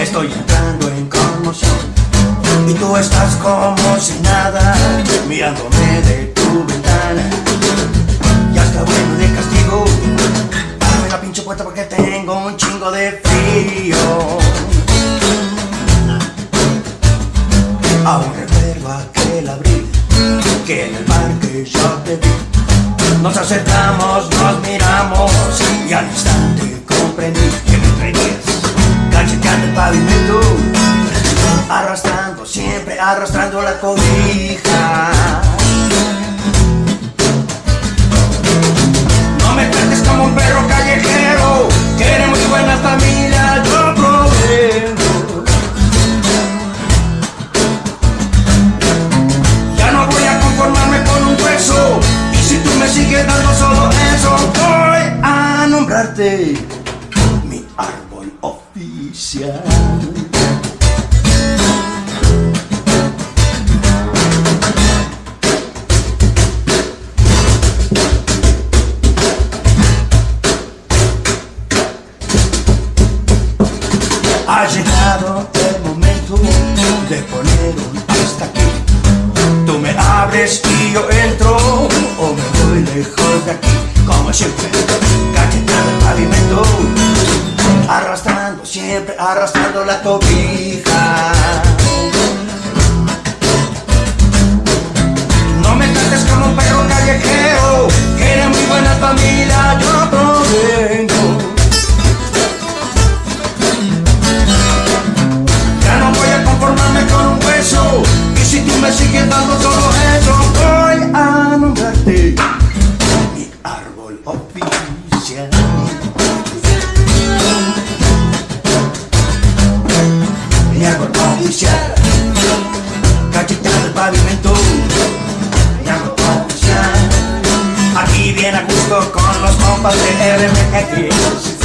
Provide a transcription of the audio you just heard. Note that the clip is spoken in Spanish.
Estoy entrando en conmoción y tú estás como si nada, mirándome de tu ventana. Ya está bueno de castigo, dame la pinche puerta porque tengo un chingo de frío. Aún recuerdo aquel abril, que en el parque yo te vi. Nos acercamos, nos miramos y al instante siempre arrastrando la cobija. No me trates como un perro callejero Que muy buena familia, yo provengo Ya no voy a conformarme con un hueso Y si tú me sigues dando solo eso Voy a nombrarte mi árbol oficial Ha llegado el momento de poner un hasta aquí. Tú me abres y yo entro, o me voy lejos de aquí. Como siempre, cacheteando el pavimento, arrastrando, siempre arrastrando la cobija. Si tú me sigues dando solo eso Voy a nombrarte Mi árbol oficial. Mi árbol oficial. Cacheteando el pavimento. Mi árbol oficial. Aquí viene a gusto con los compas de RMX